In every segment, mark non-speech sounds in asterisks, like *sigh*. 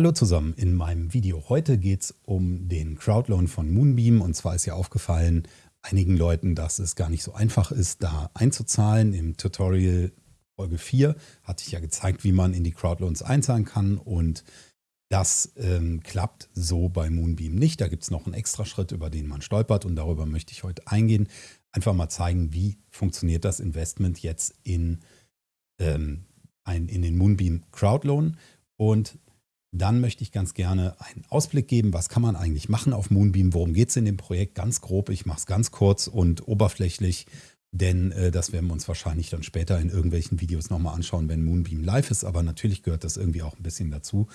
Hallo zusammen, in meinem Video heute geht es um den Crowdloan von Moonbeam und zwar ist ja aufgefallen einigen Leuten, dass es gar nicht so einfach ist, da einzuzahlen. Im Tutorial Folge 4 hatte ich ja gezeigt, wie man in die Crowdloans einzahlen kann und das ähm, klappt so bei Moonbeam nicht. Da gibt es noch einen extra Schritt, über den man stolpert und darüber möchte ich heute eingehen. Einfach mal zeigen, wie funktioniert das Investment jetzt in, ähm, ein, in den Moonbeam Crowdloan und dann möchte ich ganz gerne einen Ausblick geben, was kann man eigentlich machen auf Moonbeam, worum geht es in dem Projekt, ganz grob, ich mache es ganz kurz und oberflächlich, denn äh, das werden wir uns wahrscheinlich dann später in irgendwelchen Videos nochmal anschauen, wenn Moonbeam live ist, aber natürlich gehört das irgendwie auch ein bisschen dazu,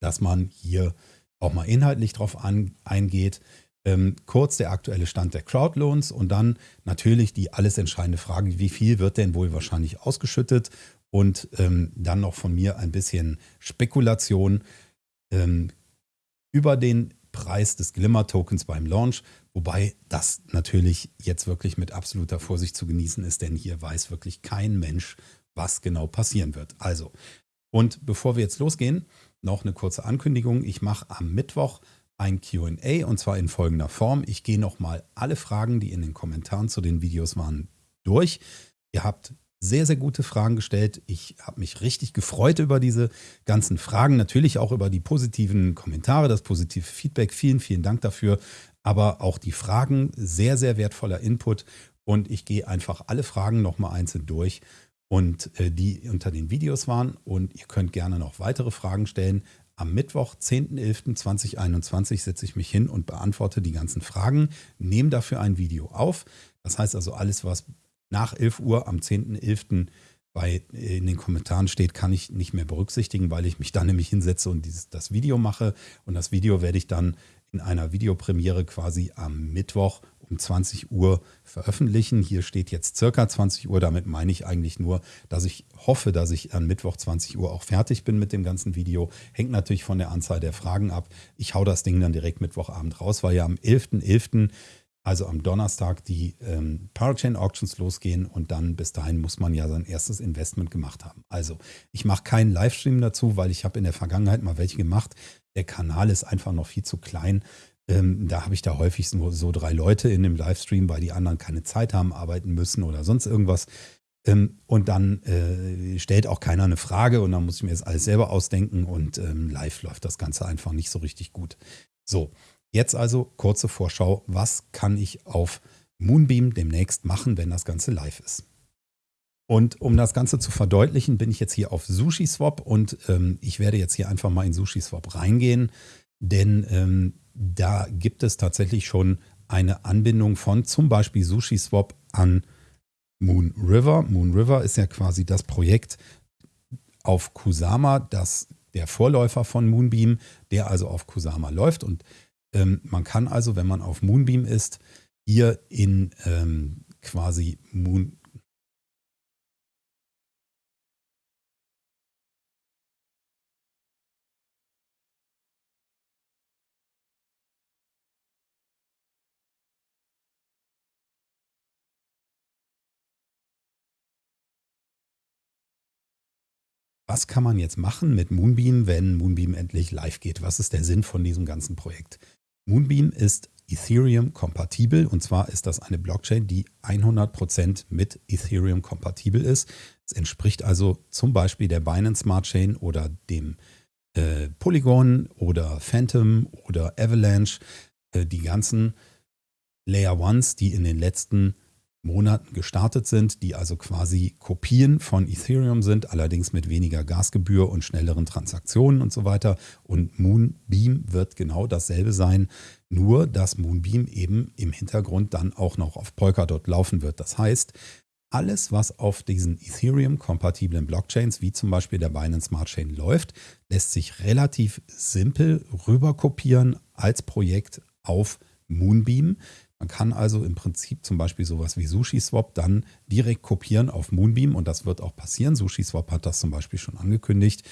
dass man hier auch mal inhaltlich drauf an, eingeht. Ähm, kurz der aktuelle Stand der Crowdloans und dann natürlich die alles entscheidende Frage, wie viel wird denn wohl wahrscheinlich ausgeschüttet und ähm, dann noch von mir ein bisschen Spekulation ähm, über den Preis des Glimmer-Tokens beim Launch, wobei das natürlich jetzt wirklich mit absoluter Vorsicht zu genießen ist, denn hier weiß wirklich kein Mensch, was genau passieren wird. Also, und bevor wir jetzt losgehen, noch eine kurze Ankündigung. Ich mache am Mittwoch ein Q&A und zwar in folgender Form. Ich gehe nochmal alle Fragen, die in den Kommentaren zu den Videos waren, durch. Ihr habt sehr, sehr gute Fragen gestellt. Ich habe mich richtig gefreut über diese ganzen Fragen, natürlich auch über die positiven Kommentare, das positive Feedback. Vielen, vielen Dank dafür. Aber auch die Fragen, sehr, sehr wertvoller Input. Und ich gehe einfach alle Fragen nochmal einzeln durch und äh, die unter den Videos waren. Und ihr könnt gerne noch weitere Fragen stellen. Am Mittwoch, 10.11.2021, setze ich mich hin und beantworte die ganzen Fragen, nehme dafür ein Video auf. Das heißt also, alles, was nach 11 Uhr am 10.11. bei äh, in den Kommentaren steht, kann ich nicht mehr berücksichtigen, weil ich mich dann nämlich hinsetze und dieses, das Video mache. Und das Video werde ich dann in einer Videopremiere quasi am Mittwoch um 20 Uhr veröffentlichen. Hier steht jetzt circa 20 Uhr. Damit meine ich eigentlich nur, dass ich hoffe, dass ich am Mittwoch 20 Uhr auch fertig bin mit dem ganzen Video. Hängt natürlich von der Anzahl der Fragen ab. Ich hau das Ding dann direkt Mittwochabend raus, weil ja am 11.11. .11 also am Donnerstag die ähm, Parachain Auctions losgehen und dann bis dahin muss man ja sein erstes Investment gemacht haben. Also ich mache keinen Livestream dazu, weil ich habe in der Vergangenheit mal welche gemacht. Der Kanal ist einfach noch viel zu klein. Ähm, da habe ich da häufig nur so drei Leute in dem Livestream, weil die anderen keine Zeit haben, arbeiten müssen oder sonst irgendwas. Ähm, und dann äh, stellt auch keiner eine Frage und dann muss ich mir das alles selber ausdenken und ähm, live läuft das Ganze einfach nicht so richtig gut. So, Jetzt also kurze Vorschau, was kann ich auf Moonbeam demnächst machen, wenn das Ganze live ist. Und um das Ganze zu verdeutlichen, bin ich jetzt hier auf SushiSwap und ähm, ich werde jetzt hier einfach mal in SushiSwap reingehen, denn ähm, da gibt es tatsächlich schon eine Anbindung von zum Beispiel SushiSwap an Moon River. Moon River ist ja quasi das Projekt auf Kusama, das der Vorläufer von Moonbeam, der also auf Kusama läuft und ähm, man kann also, wenn man auf Moonbeam ist, hier in ähm, quasi Moon, was kann man jetzt machen mit Moonbeam, wenn Moonbeam endlich live geht? Was ist der Sinn von diesem ganzen Projekt? Moonbeam ist Ethereum kompatibel und zwar ist das eine Blockchain, die 100% mit Ethereum kompatibel ist. Es entspricht also zum Beispiel der Binance Smart Chain oder dem äh, Polygon oder Phantom oder Avalanche. Äh, die ganzen Layer Ones, die in den letzten Monaten gestartet sind, die also quasi Kopien von Ethereum sind, allerdings mit weniger Gasgebühr und schnelleren Transaktionen und so weiter. Und Moonbeam wird genau dasselbe sein, nur dass Moonbeam eben im Hintergrund dann auch noch auf Polkadot laufen wird. Das heißt, alles, was auf diesen Ethereum-kompatiblen Blockchains, wie zum Beispiel der Binance Smart Chain läuft, lässt sich relativ simpel rüberkopieren als Projekt auf Moonbeam. Man kann also im Prinzip zum Beispiel sowas wie SushiSwap dann direkt kopieren auf Moonbeam und das wird auch passieren. SushiSwap hat das zum Beispiel schon angekündigt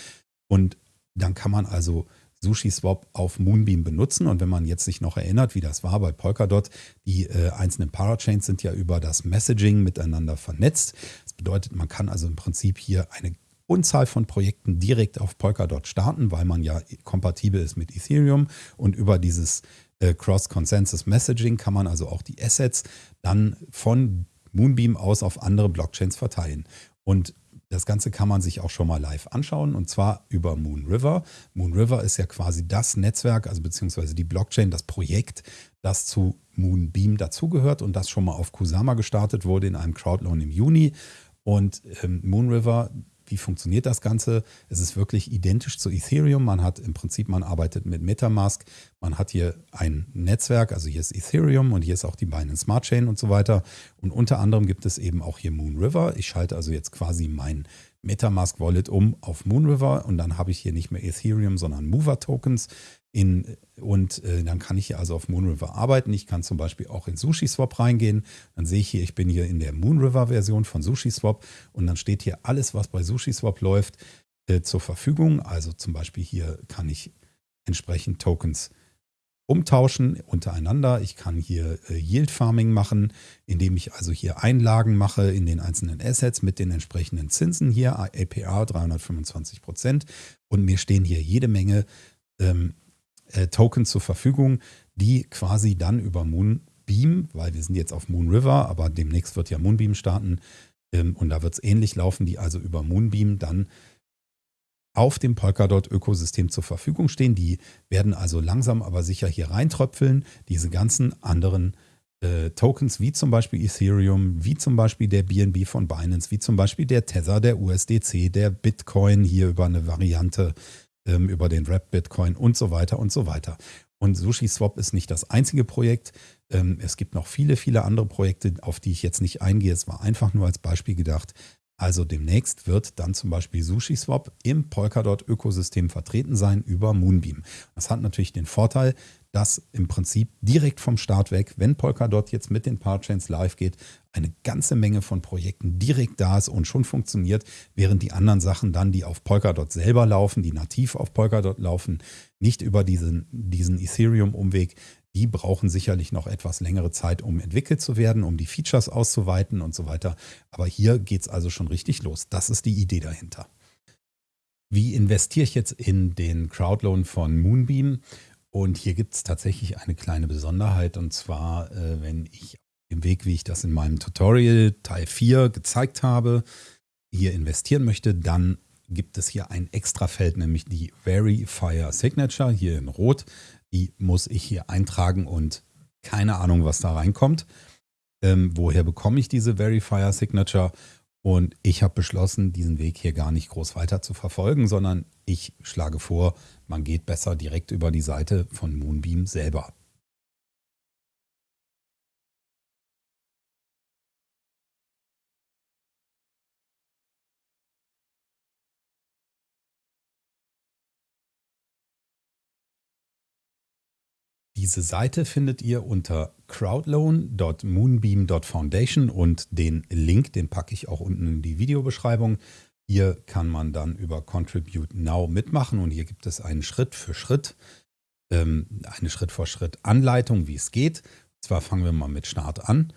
und dann kann man also SushiSwap auf Moonbeam benutzen. Und wenn man jetzt sich noch erinnert, wie das war bei Polkadot, die äh, einzelnen Parachains sind ja über das Messaging miteinander vernetzt. Das bedeutet, man kann also im Prinzip hier eine Unzahl von Projekten direkt auf Polkadot starten, weil man ja kompatibel ist mit Ethereum und über dieses äh, Cross-Consensus Messaging kann man also auch die Assets dann von Moonbeam aus auf andere Blockchains verteilen. Und das Ganze kann man sich auch schon mal live anschauen und zwar über Moonriver. Moonriver ist ja quasi das Netzwerk, also beziehungsweise die Blockchain, das Projekt, das zu Moonbeam dazugehört und das schon mal auf Kusama gestartet wurde in einem Crowdloan im Juni. Und ähm, Moonriver wie funktioniert das Ganze? Es ist wirklich identisch zu Ethereum. Man hat im Prinzip, man arbeitet mit Metamask. Man hat hier ein Netzwerk, also hier ist Ethereum und hier ist auch die Binance Smart Chain und so weiter. Und unter anderem gibt es eben auch hier Moonriver. Ich schalte also jetzt quasi mein Metamask Wallet um auf Moonriver und dann habe ich hier nicht mehr Ethereum, sondern Mover Tokens. In, und äh, dann kann ich hier also auf Moonriver arbeiten. Ich kann zum Beispiel auch in SushiSwap reingehen. Dann sehe ich hier, ich bin hier in der Moonriver-Version von SushiSwap und dann steht hier alles, was bei SushiSwap läuft, äh, zur Verfügung. Also zum Beispiel hier kann ich entsprechend Tokens umtauschen untereinander. Ich kann hier äh, Yield Farming machen, indem ich also hier Einlagen mache in den einzelnen Assets mit den entsprechenden Zinsen hier, APR 325 Prozent. Und mir stehen hier jede Menge ähm, äh, Token zur Verfügung, die quasi dann über Moonbeam, weil wir sind jetzt auf Moon River, aber demnächst wird ja Moonbeam starten ähm, und da wird es ähnlich laufen, die also über Moonbeam dann auf dem Polkadot-Ökosystem zur Verfügung stehen. Die werden also langsam aber sicher hier reintröpfeln, diese ganzen anderen äh, Tokens, wie zum Beispiel Ethereum, wie zum Beispiel der BNB von Binance, wie zum Beispiel der Tether, der USDC, der Bitcoin hier über eine Variante ähm, über den Rap Bitcoin und so weiter und so weiter. Und SushiSwap ist nicht das einzige Projekt. Ähm, es gibt noch viele, viele andere Projekte, auf die ich jetzt nicht eingehe. Es war einfach nur als Beispiel gedacht. Also demnächst wird dann zum Beispiel SushiSwap im Polkadot-Ökosystem vertreten sein über Moonbeam. Das hat natürlich den Vorteil, dass im Prinzip direkt vom Start weg, wenn Polkadot jetzt mit den Parchains live geht, eine ganze Menge von Projekten direkt da ist und schon funktioniert, während die anderen Sachen dann, die auf Polkadot selber laufen, die nativ auf Polkadot laufen, nicht über diesen, diesen Ethereum-Umweg, die brauchen sicherlich noch etwas längere Zeit, um entwickelt zu werden, um die Features auszuweiten und so weiter. Aber hier geht es also schon richtig los. Das ist die Idee dahinter. Wie investiere ich jetzt in den Crowdloan von Moonbeam? Und hier gibt es tatsächlich eine kleine Besonderheit und zwar, äh, wenn ich im Weg, wie ich das in meinem Tutorial Teil 4 gezeigt habe, hier investieren möchte, dann gibt es hier ein extra Feld, nämlich die Verifier Signature hier in Rot. Die muss ich hier eintragen und keine Ahnung, was da reinkommt. Ähm, woher bekomme ich diese Verifier Signature? Und ich habe beschlossen, diesen Weg hier gar nicht groß weiter zu verfolgen, sondern ich schlage vor, man geht besser direkt über die Seite von Moonbeam selber. Diese Seite findet ihr unter crowdloan.moonbeam.foundation und den Link, den packe ich auch unten in die Videobeschreibung. Hier kann man dann über Contribute Now mitmachen und hier gibt es einen Schritt für Schritt, ähm, eine Schritt für Schritt Anleitung, wie es geht. Und zwar fangen wir mal mit Start an.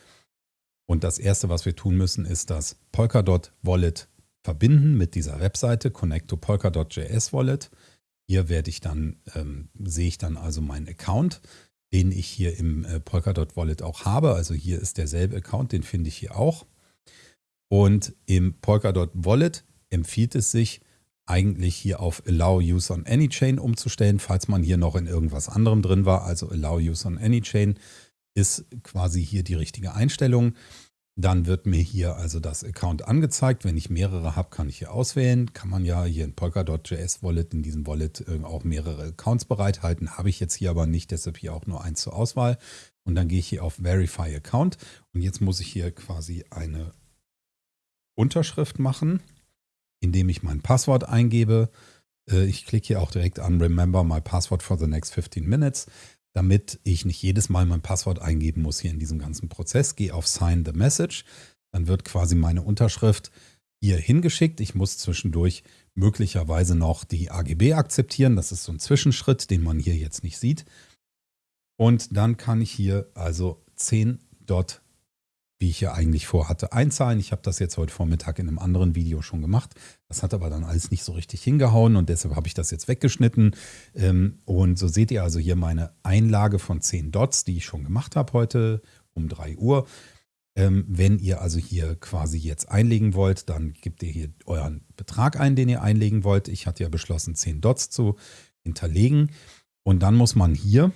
Und das erste, was wir tun müssen, ist das Polkadot Wallet verbinden mit dieser Webseite Connect to Polkadot.js Wallet. Hier werde ich dann, ähm, sehe ich dann also meinen Account, den ich hier im äh, Polkadot Wallet auch habe. Also hier ist derselbe Account, den finde ich hier auch. Und im Polkadot Wallet empfiehlt es sich, eigentlich hier auf Allow Use on Any Chain umzustellen, falls man hier noch in irgendwas anderem drin war. Also Allow Use on Any Chain ist quasi hier die richtige Einstellung. Dann wird mir hier also das Account angezeigt. Wenn ich mehrere habe, kann ich hier auswählen. Kann man ja hier in Polkadot.js Wallet, in diesem Wallet äh, auch mehrere Accounts bereithalten. Habe ich jetzt hier aber nicht, deshalb hier auch nur eins zur Auswahl. Und dann gehe ich hier auf Verify Account. Und jetzt muss ich hier quasi eine Unterschrift machen, indem ich mein Passwort eingebe. Äh, ich klicke hier auch direkt an Remember my password for the next 15 minutes damit ich nicht jedes Mal mein Passwort eingeben muss hier in diesem ganzen Prozess. Gehe auf Sign the Message. Dann wird quasi meine Unterschrift hier hingeschickt. Ich muss zwischendurch möglicherweise noch die AGB akzeptieren. Das ist so ein Zwischenschritt, den man hier jetzt nicht sieht. Und dann kann ich hier also 10 Dot wie ich ja eigentlich vorhatte, einzahlen. Ich habe das jetzt heute Vormittag in einem anderen Video schon gemacht. Das hat aber dann alles nicht so richtig hingehauen und deshalb habe ich das jetzt weggeschnitten. Ähm, und so seht ihr also hier meine Einlage von 10 Dots, die ich schon gemacht habe heute um 3 Uhr. Ähm, wenn ihr also hier quasi jetzt einlegen wollt, dann gebt ihr hier euren Betrag ein, den ihr einlegen wollt. Ich hatte ja beschlossen, 10 Dots zu hinterlegen. Und dann muss man hier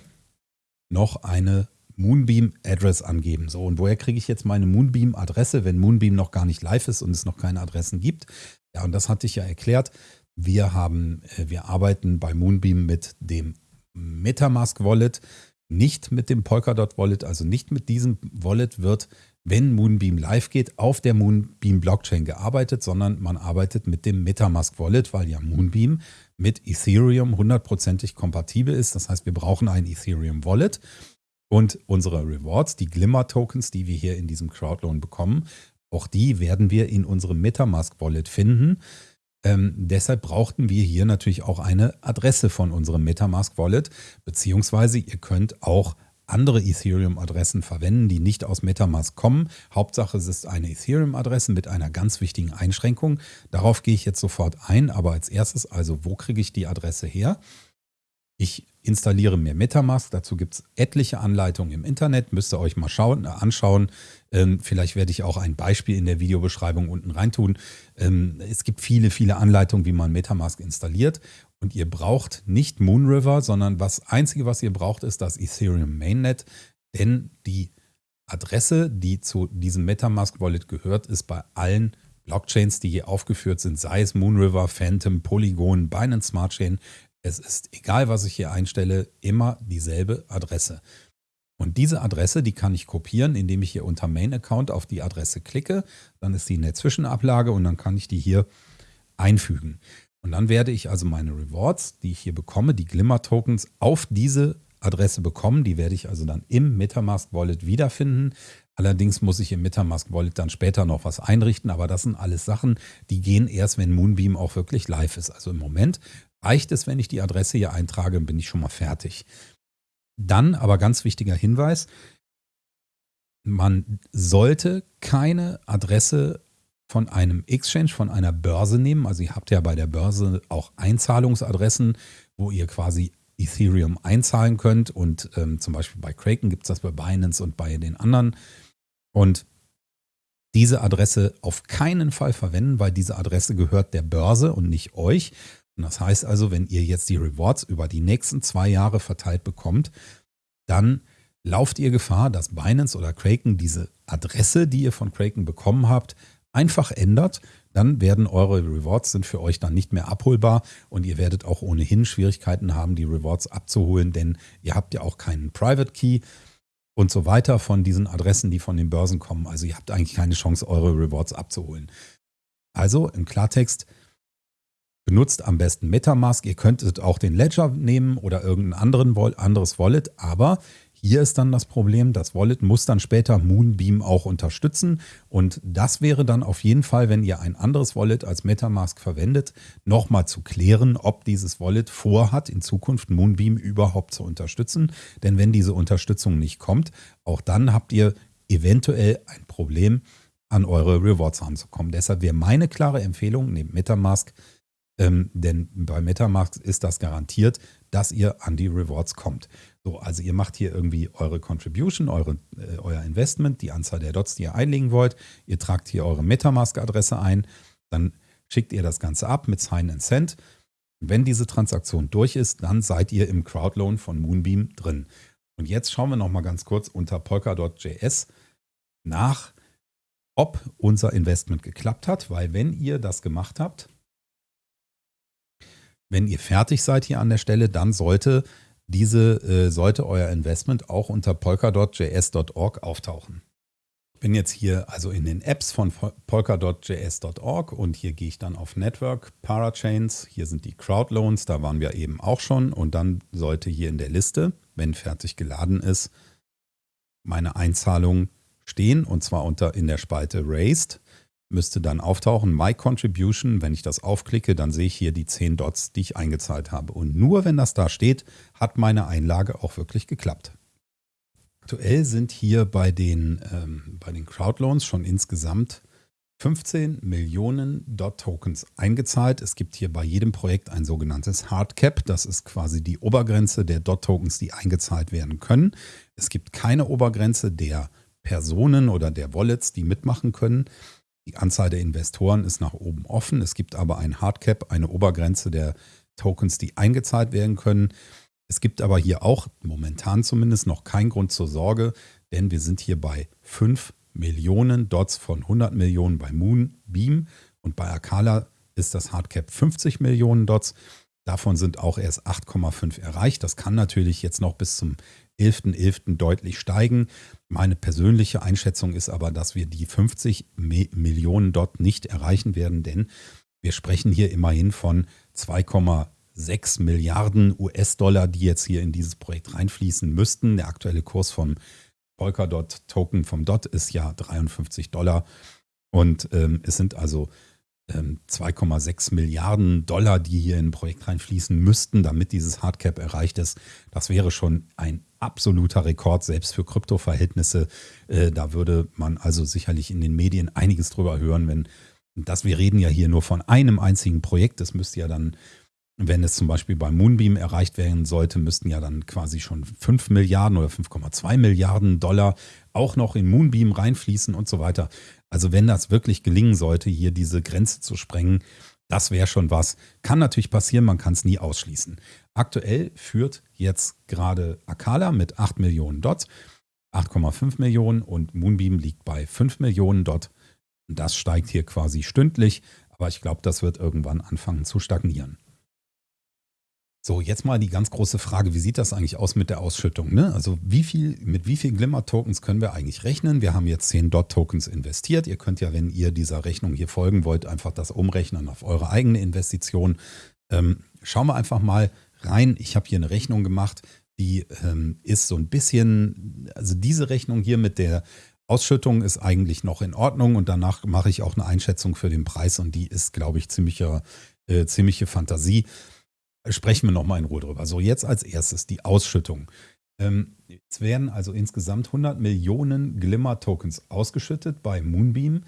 noch eine Moonbeam-Address angeben. So, und woher kriege ich jetzt meine Moonbeam-Adresse, wenn Moonbeam noch gar nicht live ist und es noch keine Adressen gibt? Ja, und das hatte ich ja erklärt. Wir haben, äh, wir arbeiten bei Moonbeam mit dem Metamask Wallet, nicht mit dem Polkadot Wallet, also nicht mit diesem Wallet wird, wenn Moonbeam live geht, auf der Moonbeam Blockchain gearbeitet, sondern man arbeitet mit dem Metamask Wallet, weil ja Moonbeam mit Ethereum hundertprozentig kompatibel ist. Das heißt, wir brauchen ein Ethereum Wallet und unsere Rewards, die Glimmer-Tokens, die wir hier in diesem Crowdloan bekommen, auch die werden wir in unserem Metamask-Wallet finden. Ähm, deshalb brauchten wir hier natürlich auch eine Adresse von unserem Metamask-Wallet, beziehungsweise ihr könnt auch andere Ethereum-Adressen verwenden, die nicht aus Metamask kommen. Hauptsache, es ist eine Ethereum-Adresse mit einer ganz wichtigen Einschränkung. Darauf gehe ich jetzt sofort ein, aber als erstes also, wo kriege ich die Adresse her? Ich installiere mir Metamask. Dazu gibt es etliche Anleitungen im Internet. Müsst ihr euch mal schauen, äh, anschauen. Ähm, vielleicht werde ich auch ein Beispiel in der Videobeschreibung unten reintun. Ähm, es gibt viele, viele Anleitungen, wie man Metamask installiert. Und ihr braucht nicht Moonriver, sondern das Einzige, was ihr braucht, ist das Ethereum Mainnet. Denn die Adresse, die zu diesem Metamask Wallet gehört, ist bei allen Blockchains, die hier aufgeführt sind, sei es Moonriver, Phantom, Polygon, Binance Smart Chain, es ist, egal was ich hier einstelle, immer dieselbe Adresse. Und diese Adresse, die kann ich kopieren, indem ich hier unter Main Account auf die Adresse klicke. Dann ist die in der Zwischenablage und dann kann ich die hier einfügen. Und dann werde ich also meine Rewards, die ich hier bekomme, die Glimmer-Tokens, auf diese Adresse bekommen. Die werde ich also dann im Metamask Wallet wiederfinden. Allerdings muss ich im Metamask Wallet dann später noch was einrichten, aber das sind alles Sachen, die gehen erst, wenn Moonbeam auch wirklich live ist. Also im Moment reicht es, wenn ich die Adresse hier eintrage, bin ich schon mal fertig. Dann aber ganz wichtiger Hinweis, man sollte keine Adresse von einem Exchange, von einer Börse nehmen. Also ihr habt ja bei der Börse auch Einzahlungsadressen, wo ihr quasi Ethereum einzahlen könnt. Und ähm, zum Beispiel bei Kraken gibt es das bei Binance und bei den anderen. Und diese Adresse auf keinen Fall verwenden, weil diese Adresse gehört der Börse und nicht euch. Und das heißt also, wenn ihr jetzt die Rewards über die nächsten zwei Jahre verteilt bekommt, dann lauft ihr Gefahr, dass Binance oder Kraken diese Adresse, die ihr von Kraken bekommen habt, einfach ändert. Dann werden eure Rewards sind für euch dann nicht mehr abholbar und ihr werdet auch ohnehin Schwierigkeiten haben, die Rewards abzuholen, denn ihr habt ja auch keinen Private Key und so weiter von diesen Adressen, die von den Börsen kommen. Also ihr habt eigentlich keine Chance, eure Rewards abzuholen. Also im Klartext, Benutzt am besten Metamask. Ihr könntet auch den Ledger nehmen oder irgendein anderen, anderes Wallet, aber hier ist dann das Problem, das Wallet muss dann später Moonbeam auch unterstützen und das wäre dann auf jeden Fall, wenn ihr ein anderes Wallet als Metamask verwendet, nochmal zu klären, ob dieses Wallet vorhat, in Zukunft Moonbeam überhaupt zu unterstützen. Denn wenn diese Unterstützung nicht kommt, auch dann habt ihr eventuell ein Problem, an eure Rewards ranzukommen. Deshalb wäre meine klare Empfehlung, nehmt Metamask, ähm, denn bei Metamask ist das garantiert, dass ihr an die Rewards kommt. So, also ihr macht hier irgendwie eure Contribution, eure, äh, euer Investment, die Anzahl der Dots, die ihr einlegen wollt. Ihr tragt hier eure Metamask-Adresse ein, dann schickt ihr das Ganze ab mit Sign and Send. Wenn diese Transaktion durch ist, dann seid ihr im Crowdloan von Moonbeam drin. Und jetzt schauen wir noch mal ganz kurz unter polka.js nach, ob unser Investment geklappt hat, weil wenn ihr das gemacht habt, wenn ihr fertig seid hier an der Stelle, dann sollte diese, äh, sollte euer Investment auch unter polka.js.org auftauchen. Ich bin jetzt hier also in den Apps von polka.js.org und hier gehe ich dann auf Network, Parachains, hier sind die Crowdloans, da waren wir eben auch schon. Und dann sollte hier in der Liste, wenn fertig geladen ist, meine Einzahlung stehen und zwar unter in der Spalte Raised müsste dann auftauchen, My Contribution. Wenn ich das aufklicke, dann sehe ich hier die 10 Dots, die ich eingezahlt habe. Und nur wenn das da steht, hat meine Einlage auch wirklich geklappt. Aktuell sind hier bei den, ähm, bei den Crowdloans schon insgesamt 15 Millionen DOT-Tokens eingezahlt. Es gibt hier bei jedem Projekt ein sogenanntes Hardcap. Das ist quasi die Obergrenze der DOT-Tokens, die eingezahlt werden können. Es gibt keine Obergrenze der Personen oder der Wallets, die mitmachen können. Die Anzahl der Investoren ist nach oben offen. Es gibt aber ein Hardcap, eine Obergrenze der Tokens, die eingezahlt werden können. Es gibt aber hier auch momentan zumindest noch keinen Grund zur Sorge, denn wir sind hier bei 5 Millionen Dots von 100 Millionen bei Moonbeam und bei Akala ist das Hardcap 50 Millionen Dots. Davon sind auch erst 8,5 erreicht. Das kann natürlich jetzt noch bis zum 11.11. .11. deutlich steigen. Meine persönliche Einschätzung ist aber, dass wir die 50 Millionen Dot nicht erreichen werden, denn wir sprechen hier immerhin von 2,6 Milliarden US-Dollar, die jetzt hier in dieses Projekt reinfließen müssten. Der aktuelle Kurs vom Polkadot-Token vom DOT ist ja 53 Dollar. Und ähm, es sind also 2,6 Milliarden Dollar, die hier in ein Projekt reinfließen müssten, damit dieses Hardcap erreicht ist. Das wäre schon ein absoluter Rekord, selbst für Kryptoverhältnisse. Äh, da würde man also sicherlich in den Medien einiges drüber hören, wenn das, wir reden ja hier nur von einem einzigen Projekt. Das müsste ja dann wenn es zum Beispiel bei Moonbeam erreicht werden sollte, müssten ja dann quasi schon 5 Milliarden oder 5,2 Milliarden Dollar auch noch in Moonbeam reinfließen und so weiter. Also wenn das wirklich gelingen sollte, hier diese Grenze zu sprengen, das wäre schon was. Kann natürlich passieren, man kann es nie ausschließen. Aktuell führt jetzt gerade Akala mit 8 Millionen Dots, 8,5 Millionen und Moonbeam liegt bei 5 Millionen Dot. Das steigt hier quasi stündlich, aber ich glaube, das wird irgendwann anfangen zu stagnieren. So, jetzt mal die ganz große Frage, wie sieht das eigentlich aus mit der Ausschüttung? Ne? Also wie viel, mit wie viel Glimmer-Tokens können wir eigentlich rechnen? Wir haben jetzt 10 DOT-Tokens investiert. Ihr könnt ja, wenn ihr dieser Rechnung hier folgen wollt, einfach das umrechnen auf eure eigene Investition. Ähm, schauen wir einfach mal rein. Ich habe hier eine Rechnung gemacht, die ähm, ist so ein bisschen, also diese Rechnung hier mit der Ausschüttung ist eigentlich noch in Ordnung und danach mache ich auch eine Einschätzung für den Preis und die ist, glaube ich, ziemliche, äh, ziemliche Fantasie sprechen wir nochmal in Ruhe drüber. So, jetzt als erstes die Ausschüttung. Ähm, es werden also insgesamt 100 Millionen Glimmer-Tokens ausgeschüttet bei Moonbeam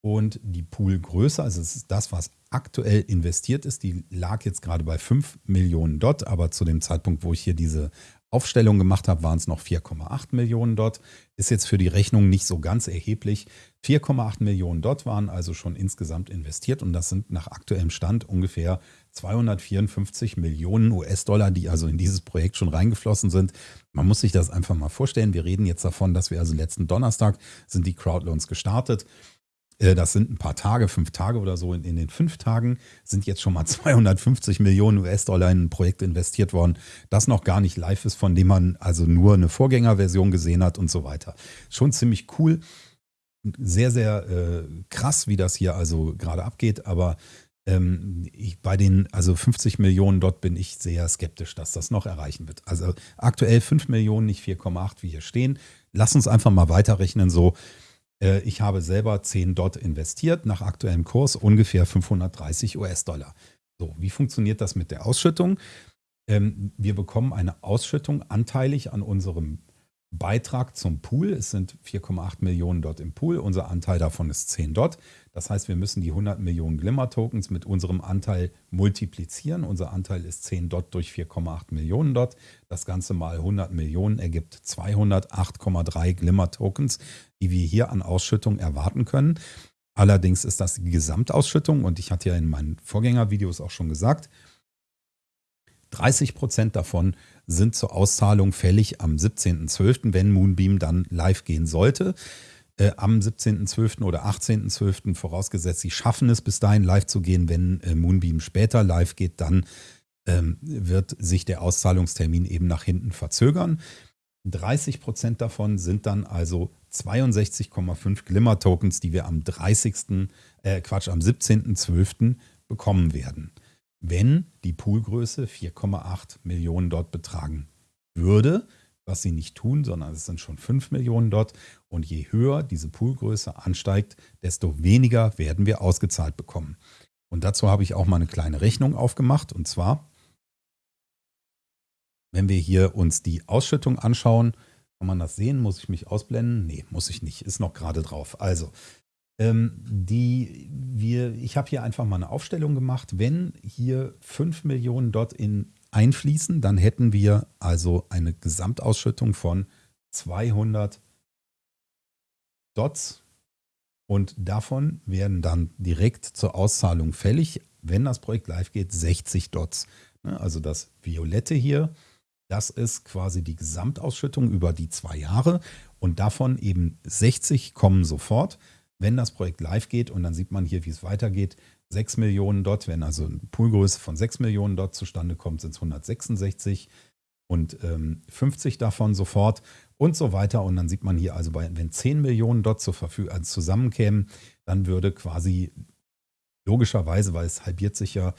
und die Poolgröße, also es ist das, was aktuell investiert ist, die lag jetzt gerade bei 5 Millionen Dot, aber zu dem Zeitpunkt, wo ich hier diese Aufstellung gemacht habe, waren es noch 4,8 Millionen dort. Ist jetzt für die Rechnung nicht so ganz erheblich. 4,8 Millionen dort waren also schon insgesamt investiert und das sind nach aktuellem Stand ungefähr 254 Millionen US-Dollar, die also in dieses Projekt schon reingeflossen sind. Man muss sich das einfach mal vorstellen. Wir reden jetzt davon, dass wir also letzten Donnerstag sind die Crowdloans gestartet. Äh, das sind ein paar Tage, fünf Tage oder so. In, den fünf Tagen sind jetzt schon mal 250 Millionen US-Dollar in ein Projekt investiert worden, das noch gar nicht live ist, von dem man also nur eine Vorgängerversion gesehen hat und so weiter. Schon ziemlich cool. Sehr, sehr äh, krass, wie das hier also gerade abgeht, aber ähm, ich, bei den also 50 Millionen dort bin ich sehr skeptisch, dass das noch erreichen wird. Also aktuell 5 Millionen, nicht 4,8, wie hier stehen. Lass uns einfach mal weiterrechnen, so äh, ich habe selber 10 Dot investiert, nach aktuellem Kurs ungefähr 530 US-Dollar. So, wie funktioniert das mit der Ausschüttung? Ähm, wir bekommen eine Ausschüttung anteilig an unserem Beitrag zum Pool. Es sind 4,8 Millionen dort im Pool. Unser Anteil davon ist 10 dort. Das heißt, wir müssen die 100 Millionen Glimmer-Tokens mit unserem Anteil multiplizieren. Unser Anteil ist 10 dort durch 4,8 Millionen dort. Das Ganze mal 100 Millionen ergibt 208,3 Glimmer-Tokens, die wir hier an Ausschüttung erwarten können. Allerdings ist das die Gesamtausschüttung und ich hatte ja in meinen Vorgängervideos auch schon gesagt, 30 Prozent davon sind zur Auszahlung fällig am 17.12., wenn Moonbeam dann live gehen sollte. Äh, am 17.12. oder 18.12. vorausgesetzt, sie schaffen es bis dahin live zu gehen. Wenn äh, Moonbeam später live geht, dann ähm, wird sich der Auszahlungstermin eben nach hinten verzögern. 30 Prozent davon sind dann also 62,5 Glimmer-Tokens, die wir am 30. Äh, Quatsch, am 17.12. bekommen werden wenn die Poolgröße 4,8 Millionen dort betragen würde, was sie nicht tun, sondern es sind schon 5 Millionen dort. Und je höher diese Poolgröße ansteigt, desto weniger werden wir ausgezahlt bekommen. Und dazu habe ich auch mal eine kleine Rechnung aufgemacht. Und zwar, wenn wir hier uns die Ausschüttung anschauen, Kann man das sehen? Muss ich mich ausblenden? Nee, muss ich nicht. Ist noch gerade drauf. Also, ähm, die, wir, ich habe hier einfach mal eine Aufstellung gemacht. Wenn hier 5 Millionen dort in einfließen, dann hätten wir also eine Gesamtausschüttung von 200 Dots und davon werden dann direkt zur Auszahlung fällig, wenn das Projekt live geht, 60 Dots. Ne, also das Violette hier, das ist quasi die Gesamtausschüttung über die zwei Jahre und davon eben 60 kommen sofort, wenn das Projekt live geht und dann sieht man hier, wie es weitergeht. 6 Millionen Dot, wenn also eine Poolgröße von 6 Millionen Dot zustande kommt, sind es 166 und ähm, 50 davon sofort und so weiter. Und dann sieht man hier also, bei, wenn 10 Millionen Dot zur Verfügung also zusammenkämen, dann würde quasi logischerweise, weil es halbiert sich ja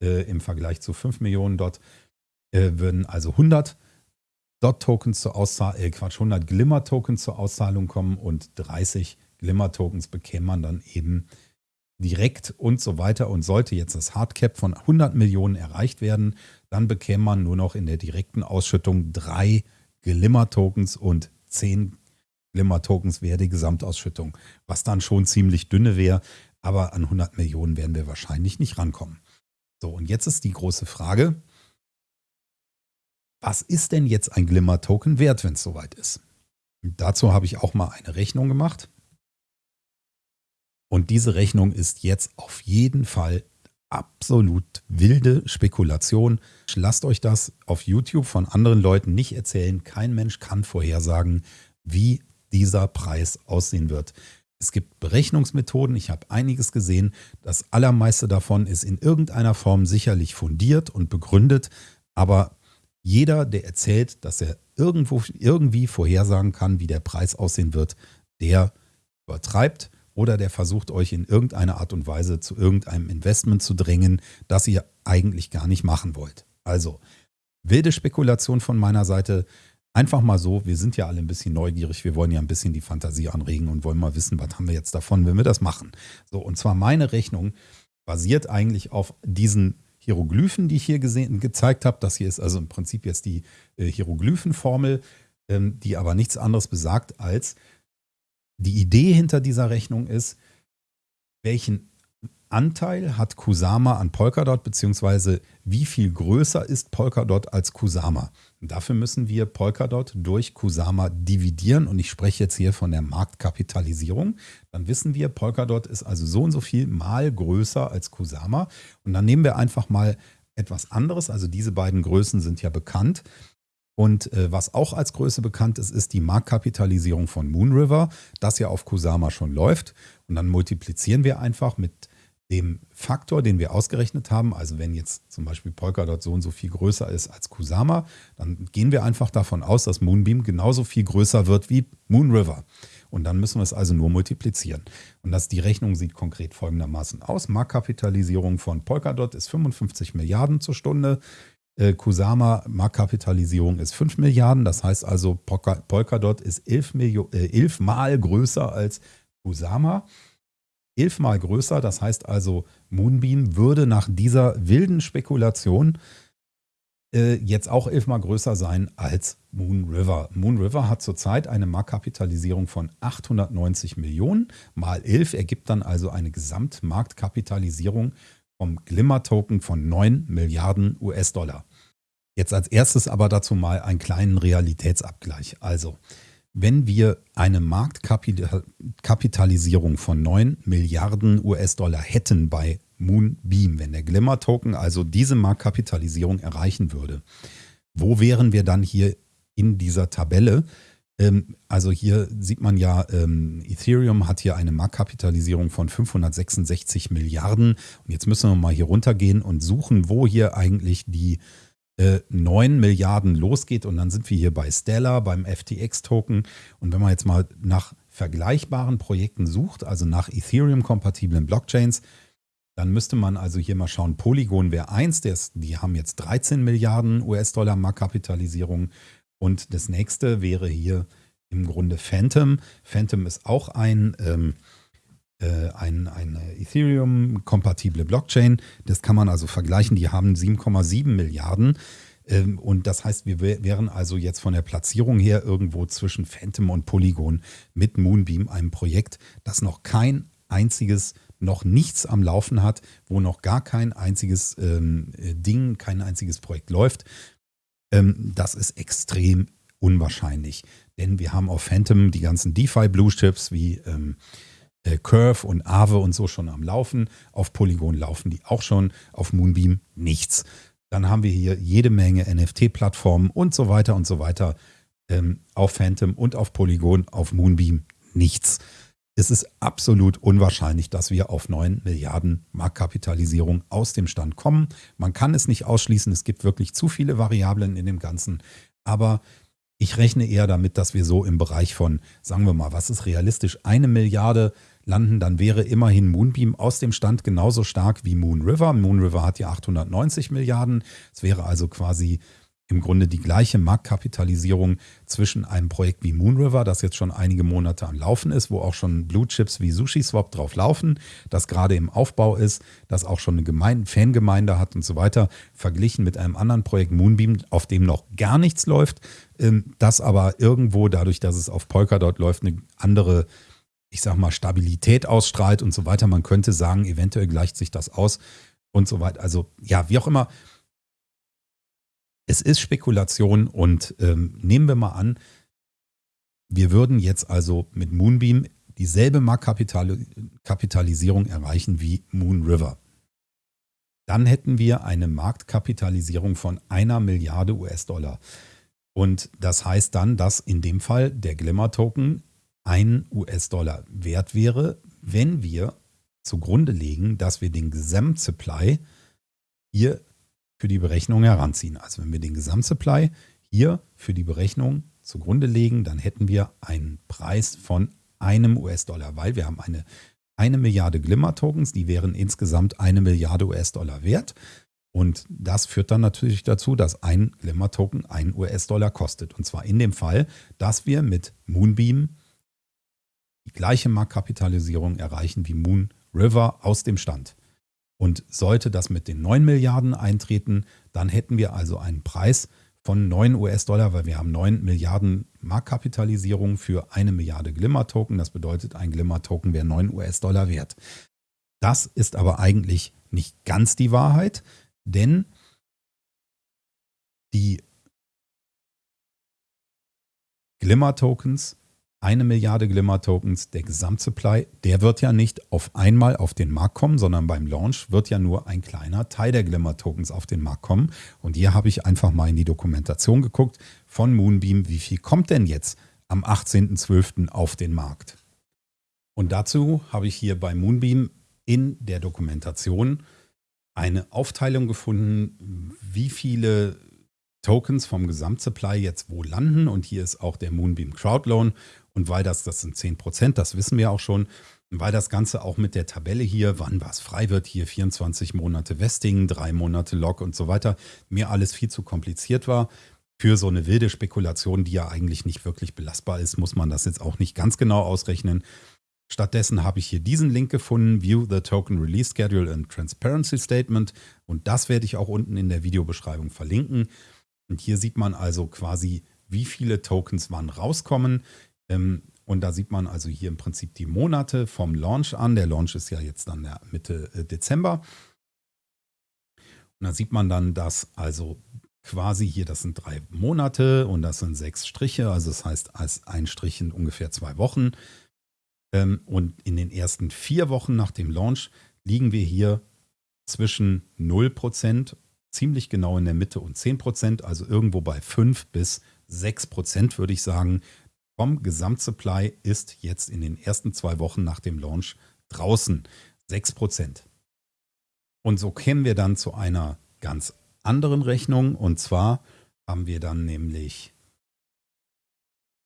äh, im Vergleich zu 5 Millionen Dot, äh, würden also 100 Dot-Tokens zur Auszahlung, äh, Quatsch, 100 Glimmer-Tokens zur Auszahlung kommen und 30 Glimmer-Tokens bekäme man dann eben direkt und so weiter. Und sollte jetzt das Hardcap von 100 Millionen erreicht werden, dann bekäme man nur noch in der direkten Ausschüttung drei Glimmer-Tokens und 10 Glimmer-Tokens wäre die Gesamtausschüttung, was dann schon ziemlich dünne wäre. Aber an 100 Millionen werden wir wahrscheinlich nicht rankommen. So, und jetzt ist die große Frage, was ist denn jetzt ein Glimmer-Token wert, wenn es soweit ist? Und dazu habe ich auch mal eine Rechnung gemacht. Und diese Rechnung ist jetzt auf jeden Fall absolut wilde Spekulation. Lasst euch das auf YouTube von anderen Leuten nicht erzählen. Kein Mensch kann vorhersagen, wie dieser Preis aussehen wird. Es gibt Berechnungsmethoden, ich habe einiges gesehen. Das allermeiste davon ist in irgendeiner Form sicherlich fundiert und begründet, aber jeder, der erzählt, dass er irgendwo irgendwie vorhersagen kann, wie der Preis aussehen wird, der übertreibt oder der versucht euch in irgendeiner Art und Weise zu irgendeinem Investment zu drängen, das ihr eigentlich gar nicht machen wollt. Also, wilde Spekulation von meiner Seite. Einfach mal so, wir sind ja alle ein bisschen neugierig, wir wollen ja ein bisschen die Fantasie anregen und wollen mal wissen, was haben wir jetzt davon, wenn wir das machen. So, und zwar meine Rechnung basiert eigentlich auf diesen Hieroglyphen, die ich hier gesehen, gezeigt habe. Das hier ist also im Prinzip jetzt die äh, Hieroglyphenformel, ähm, die aber nichts anderes besagt als, die Idee hinter dieser Rechnung ist, welchen Anteil hat Kusama an Polkadot, beziehungsweise wie viel größer ist Polkadot als Kusama. Und dafür müssen wir Polkadot durch Kusama dividieren und ich spreche jetzt hier von der Marktkapitalisierung. Dann wissen wir, Polkadot ist also so und so viel mal größer als Kusama. Und dann nehmen wir einfach mal etwas anderes, also diese beiden Größen sind ja bekannt. Und äh, was auch als Größe bekannt ist, ist die Marktkapitalisierung von Moonriver, das ja auf Kusama schon läuft. Und dann multiplizieren wir einfach mit dem Faktor, den wir ausgerechnet haben, also wenn jetzt zum Beispiel Polkadot so und so viel größer ist als Kusama, dann gehen wir einfach davon aus, dass Moonbeam genauso viel größer wird wie Moonriver. Und dann müssen wir es also nur multiplizieren. Und das, die Rechnung sieht konkret folgendermaßen aus. Marktkapitalisierung von Polkadot ist 55 Milliarden zur Stunde. Äh, Kusama Marktkapitalisierung ist 5 Milliarden. Das heißt also, Polkadot ist 11, Milio äh, 11 Mal größer als Kusama elfmal größer. Das heißt also, Moonbeam würde nach dieser wilden Spekulation äh, jetzt auch elfmal größer sein als Moon River. Moon River hat zurzeit eine Marktkapitalisierung von 890 Millionen. Mal 11 ergibt dann also eine Gesamtmarktkapitalisierung vom Glimmer-Token von 9 Milliarden US-Dollar. Jetzt als erstes aber dazu mal einen kleinen Realitätsabgleich. Also, wenn wir eine Marktkapitalisierung von 9 Milliarden US-Dollar hätten bei Moonbeam, wenn der Glimmer-Token also diese Marktkapitalisierung erreichen würde, wo wären wir dann hier in dieser Tabelle? Ähm, also hier sieht man ja, ähm, Ethereum hat hier eine Marktkapitalisierung von 566 Milliarden. Und jetzt müssen wir mal hier runtergehen und suchen, wo hier eigentlich die äh, 9 Milliarden losgeht. Und dann sind wir hier bei Stellar, beim FTX-Token. Und wenn man jetzt mal nach vergleichbaren Projekten sucht, also nach Ethereum-kompatiblen Blockchains, dann müsste man also hier mal schauen, Polygon wäre eins, die haben jetzt 13 Milliarden US-Dollar Marktkapitalisierung. Und das nächste wäre hier im Grunde Phantom. Phantom ist auch ein ähm, äh, ein, eine Ethereum-kompatible Blockchain. Das kann man also vergleichen. Die haben 7,7 Milliarden. Ähm, und das heißt, wir wären also jetzt von der Platzierung her irgendwo zwischen Phantom und Polygon mit Moonbeam, einem Projekt, das noch kein einziges noch nichts am Laufen hat, wo noch gar kein einziges ähm, äh, Ding, kein einziges Projekt läuft, ähm, das ist extrem unwahrscheinlich. Denn wir haben auf Phantom die ganzen DeFi-Blue-Chips wie ähm, äh, Curve und Aave und so schon am Laufen. Auf Polygon laufen die auch schon, auf Moonbeam nichts. Dann haben wir hier jede Menge NFT-Plattformen und so weiter und so weiter ähm, auf Phantom und auf Polygon, auf Moonbeam nichts. Es ist absolut unwahrscheinlich, dass wir auf 9 Milliarden Marktkapitalisierung aus dem Stand kommen. Man kann es nicht ausschließen, es gibt wirklich zu viele Variablen in dem Ganzen. Aber ich rechne eher damit, dass wir so im Bereich von, sagen wir mal, was ist realistisch, eine Milliarde landen, dann wäre immerhin Moonbeam aus dem Stand genauso stark wie Moon River. Moon River hat ja 890 Milliarden. Es wäre also quasi im Grunde die gleiche Marktkapitalisierung zwischen einem Projekt wie Moonriver, das jetzt schon einige Monate am Laufen ist, wo auch schon Blue Chips wie SushiSwap drauf laufen, das gerade im Aufbau ist, das auch schon eine Gemeinde, Fangemeinde hat und so weiter, verglichen mit einem anderen Projekt Moonbeam, auf dem noch gar nichts läuft, ähm, das aber irgendwo dadurch, dass es auf Polkadot läuft, eine andere ich sag mal, Stabilität ausstrahlt und so weiter. Man könnte sagen, eventuell gleicht sich das aus und so weiter. Also ja, wie auch immer, es ist Spekulation und ähm, nehmen wir mal an, wir würden jetzt also mit Moonbeam dieselbe Marktkapitalisierung erreichen wie Moon River. Dann hätten wir eine Marktkapitalisierung von einer Milliarde US-Dollar. Und das heißt dann, dass in dem Fall der Glimmer-Token ein US-Dollar wert wäre, wenn wir zugrunde legen, dass wir den Gesamtsupply hier für die Berechnung heranziehen. Also wenn wir den Gesamtsupply hier für die Berechnung zugrunde legen, dann hätten wir einen Preis von einem US-Dollar, weil wir haben eine, eine Milliarde Glimmer-Tokens, die wären insgesamt eine Milliarde US-Dollar wert. Und das führt dann natürlich dazu, dass ein Glimmer-Token einen US-Dollar kostet. Und zwar in dem Fall, dass wir mit Moonbeam die gleiche Marktkapitalisierung erreichen wie Moon River aus dem Stand. Und sollte das mit den 9 Milliarden eintreten, dann hätten wir also einen Preis von 9 US-Dollar, weil wir haben 9 Milliarden Marktkapitalisierung für eine Milliarde Glimmer-Token. Das bedeutet, ein Glimmer-Token wäre 9 US-Dollar wert. Das ist aber eigentlich nicht ganz die Wahrheit, denn die Glimmer-Tokens eine Milliarde Glimmer-Tokens, der Gesamtsupply, der wird ja nicht auf einmal auf den Markt kommen, sondern beim Launch wird ja nur ein kleiner Teil der Glimmer-Tokens auf den Markt kommen. Und hier habe ich einfach mal in die Dokumentation geguckt von Moonbeam, wie viel kommt denn jetzt am 18.12. auf den Markt? Und dazu habe ich hier bei Moonbeam in der Dokumentation eine Aufteilung gefunden, wie viele Tokens vom Gesamtsupply jetzt wo landen. Und hier ist auch der Moonbeam Crowdloan. Und weil das, das sind 10 Prozent, das wissen wir auch schon, weil das Ganze auch mit der Tabelle hier, wann was frei wird, hier 24 Monate Vesting, drei Monate Log und so weiter, mir alles viel zu kompliziert war. Für so eine wilde Spekulation, die ja eigentlich nicht wirklich belastbar ist, muss man das jetzt auch nicht ganz genau ausrechnen. Stattdessen habe ich hier diesen Link gefunden, View the Token Release Schedule and Transparency Statement. Und das werde ich auch unten in der Videobeschreibung verlinken. Und hier sieht man also quasi, wie viele Tokens wann rauskommen. Ähm, und da sieht man also hier im Prinzip die Monate vom Launch an. Der Launch ist ja jetzt dann Mitte äh, Dezember. Und da sieht man dann, dass also quasi hier, das sind drei Monate und das sind sechs Striche. Also das heißt, als ein Strich in ungefähr zwei Wochen. Ähm, und in den ersten vier Wochen nach dem Launch liegen wir hier zwischen 0%, ziemlich genau in der Mitte und 10%, also irgendwo bei 5 bis 6% würde ich sagen, vom Gesamtsupply ist jetzt in den ersten zwei Wochen nach dem Launch draußen 6%. Und so kämen wir dann zu einer ganz anderen Rechnung. Und zwar haben wir dann nämlich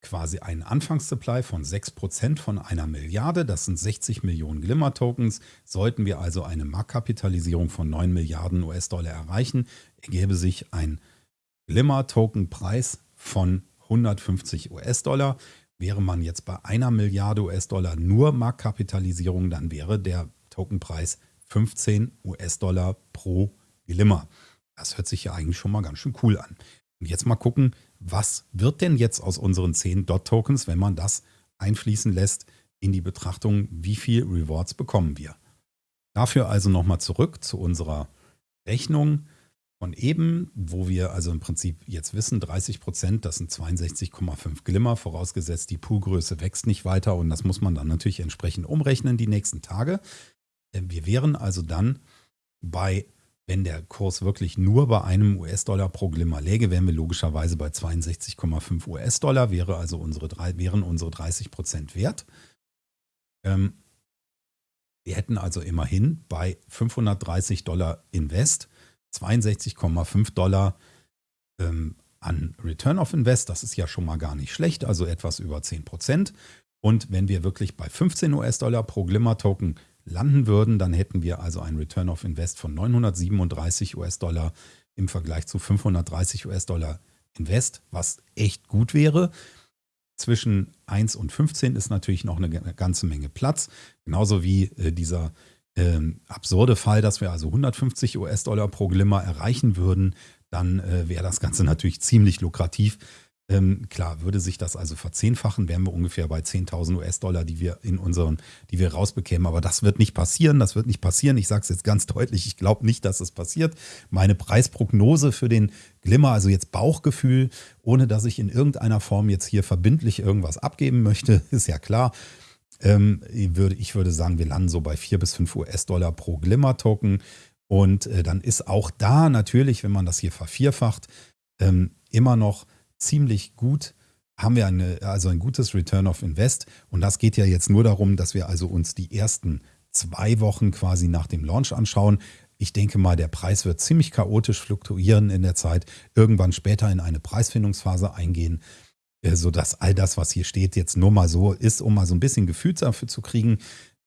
quasi einen Anfangssupply von 6% von einer Milliarde. Das sind 60 Millionen Glimmer-Tokens. Sollten wir also eine Marktkapitalisierung von 9 Milliarden US-Dollar erreichen, ergäbe sich ein Glimmer-Token-Preis von 150 US-Dollar. Wäre man jetzt bei einer Milliarde US-Dollar nur Marktkapitalisierung, dann wäre der Tokenpreis 15 US-Dollar pro Glimmer. Das hört sich ja eigentlich schon mal ganz schön cool an. Und jetzt mal gucken, was wird denn jetzt aus unseren 10 DOT-Tokens, wenn man das einfließen lässt in die Betrachtung, wie viel Rewards bekommen wir. Dafür also nochmal zurück zu unserer Rechnung von eben, wo wir also im Prinzip jetzt wissen, 30 Prozent, das sind 62,5 Glimmer, vorausgesetzt die Poolgröße wächst nicht weiter und das muss man dann natürlich entsprechend umrechnen die nächsten Tage. Äh, wir wären also dann bei, wenn der Kurs wirklich nur bei einem US-Dollar pro Glimmer läge, wären wir logischerweise bei 62,5 US-Dollar, wäre also unsere, wären unsere 30 Prozent wert. Ähm, wir hätten also immerhin bei 530 Dollar Invest 62,5 Dollar ähm, an Return of Invest. Das ist ja schon mal gar nicht schlecht, also etwas über 10 Prozent. Und wenn wir wirklich bei 15 US-Dollar pro Glimmer-Token landen würden, dann hätten wir also einen Return of Invest von 937 US-Dollar im Vergleich zu 530 US-Dollar Invest, was echt gut wäre. Zwischen 1 und 15 ist natürlich noch eine ganze Menge Platz, genauso wie äh, dieser ähm, absurde Fall, dass wir also 150 US-Dollar pro Glimmer erreichen würden, dann äh, wäre das Ganze natürlich ziemlich lukrativ. Ähm, klar, würde sich das also verzehnfachen, wären wir ungefähr bei 10.000 US-Dollar, die wir in unseren, die wir rausbekämen. Aber das wird nicht passieren. Das wird nicht passieren. Ich sage es jetzt ganz deutlich. Ich glaube nicht, dass es passiert. Meine Preisprognose für den Glimmer, also jetzt Bauchgefühl, ohne dass ich in irgendeiner Form jetzt hier verbindlich irgendwas abgeben möchte, *laughs* ist ja klar. Ähm, ich, würde, ich würde sagen, wir landen so bei 4 bis 5 US-Dollar pro Glimmer-Token. Und äh, dann ist auch da natürlich, wenn man das hier vervierfacht, ähm, immer noch ziemlich gut, haben wir eine, also ein gutes Return of Invest. Und das geht ja jetzt nur darum, dass wir also uns die ersten zwei Wochen quasi nach dem Launch anschauen. Ich denke mal, der Preis wird ziemlich chaotisch fluktuieren in der Zeit, irgendwann später in eine Preisfindungsphase eingehen. Äh, sodass all das, was hier steht, jetzt nur mal so ist, um mal so ein bisschen Gefühl dafür zu kriegen,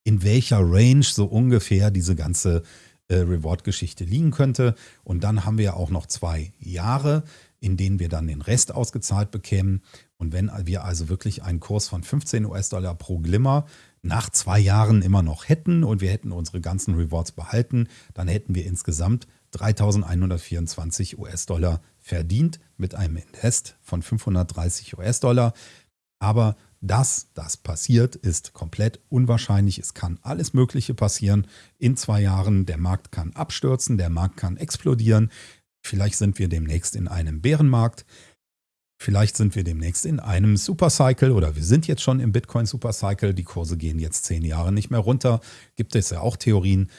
in welcher Range so ungefähr diese ganze äh, Reward-Geschichte liegen könnte. Und dann haben wir auch noch zwei Jahre, in denen wir dann den Rest ausgezahlt bekämen. Und wenn wir also wirklich einen Kurs von 15 US-Dollar pro Glimmer nach zwei Jahren immer noch hätten und wir hätten unsere ganzen Rewards behalten, dann hätten wir insgesamt 3.124 US-Dollar verdient mit einem Invest von 530 US-Dollar. Aber dass das passiert, ist komplett unwahrscheinlich. Es kann alles Mögliche passieren in zwei Jahren. Der Markt kann abstürzen, der Markt kann explodieren. Vielleicht sind wir demnächst in einem Bärenmarkt. Vielleicht sind wir demnächst in einem Supercycle oder wir sind jetzt schon im Bitcoin Supercycle. Die Kurse gehen jetzt zehn Jahre nicht mehr runter. Gibt es ja auch Theorien.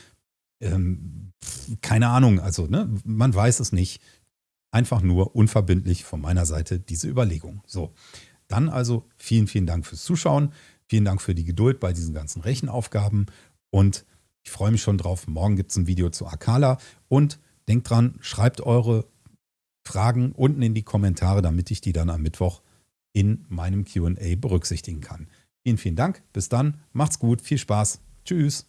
Ähm, keine Ahnung, also ne, man weiß es nicht. Einfach nur unverbindlich von meiner Seite diese Überlegung. So, dann also vielen, vielen Dank fürs Zuschauen. Vielen Dank für die Geduld bei diesen ganzen Rechenaufgaben. Und ich freue mich schon drauf. Morgen gibt es ein Video zu Akala. Und denkt dran, schreibt eure Fragen unten in die Kommentare, damit ich die dann am Mittwoch in meinem QA berücksichtigen kann. Vielen, vielen Dank. Bis dann. Macht's gut. Viel Spaß. Tschüss.